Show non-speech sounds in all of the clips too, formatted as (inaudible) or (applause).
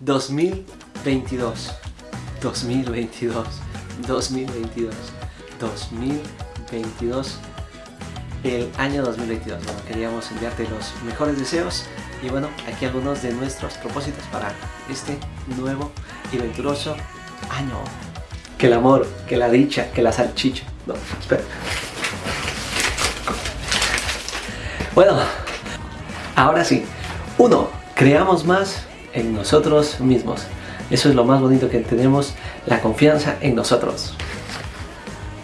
2022. 2022. 2022. 2022. El año 2022. Bueno, queríamos enviarte los mejores deseos y bueno, aquí algunos de nuestros propósitos para este nuevo y venturoso año. Que el amor, que la dicha, que la salchicha. No, espera. Bueno, ahora sí. Uno, creamos más en nosotros mismos. Eso es lo más bonito que tenemos, la confianza en nosotros.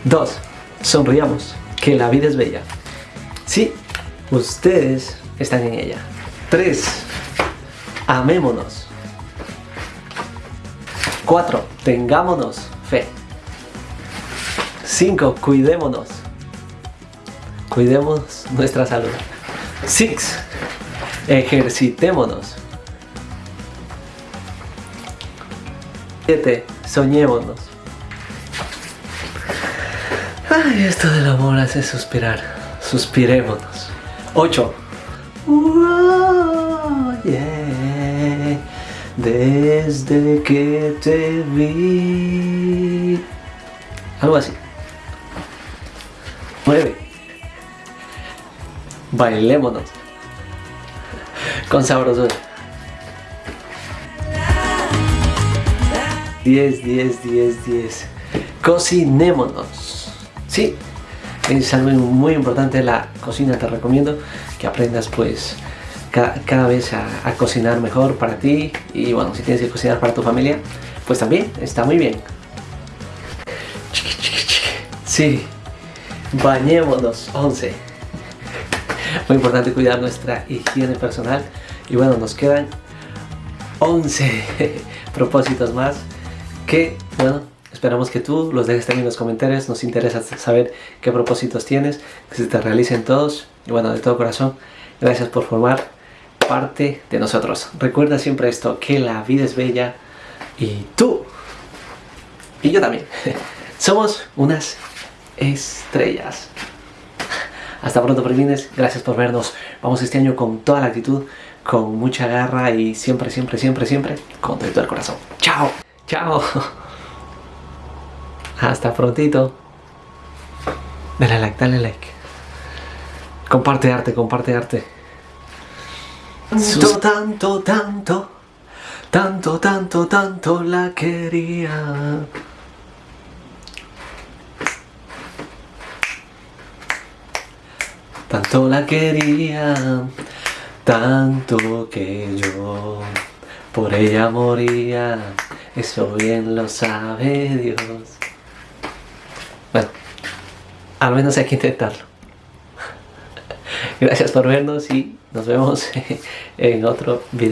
Dos, sonriamos, que la vida es bella. Sí, ustedes están en ella. Tres, amémonos. Cuatro, tengámonos fe. Cinco, cuidémonos. Cuidemos nuestra salud. Six, ejercitémonos. 7. Soñémonos. Ay, esto del amor hace suspirar. Suspirémonos. 8. Desde que te vi. Algo así. 9. Bailémonos. Con sabrosura. 10, 10, 10, 10. Cocinémonos. Sí, es algo muy importante la cocina. Te recomiendo que aprendas pues cada, vez a, cocinar mejor para ti. Y bueno, si tienes que cocinar para tu familia, pues también está muy bien. Sí, bañémonos. 11. Muy importante cuidar nuestra higiene personal. Y bueno, nos quedan 11 (laughs) propósitos más que, bueno, esperamos que tú los dejes también en los comentarios, nos interesa saber qué propósitos tienes, que se te realicen todos, y bueno, de todo corazón, gracias por formar parte de nosotros. Recuerda siempre esto, que la vida es bella, y tú, y yo también, (laughs) somos unas estrellas. Hasta pronto, Prelines. Gracias por vernos. Vamos este año con toda la actitud, con mucha garra y siempre, siempre, siempre, siempre con todo el corazón. ¡Chao! Chao. Hasta prontito. Dale like, dale like. Comparte arte, comparte arte. Tanto, tanto, tanto, tanto, tanto, tanto la quería. Tanto la quería, tanto que yo por ella moría. Eso bien lo sabe Dios. Bueno, al menos hay que intentarlo. (laughs) Gracias por vernos y nos vemos (laughs) en otro video.